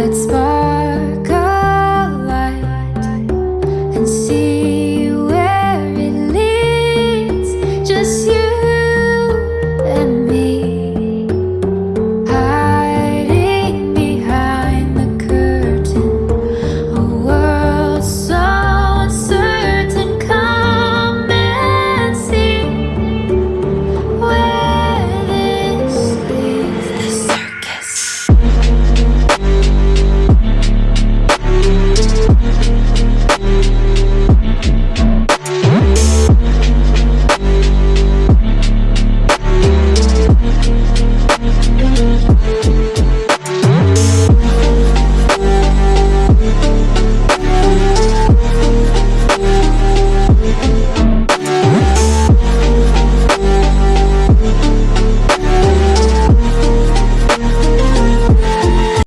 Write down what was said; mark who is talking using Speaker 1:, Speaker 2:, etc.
Speaker 1: that spark.